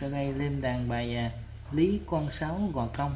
sau đây lên đàn bài à, Lý Con Sáu Gò Công.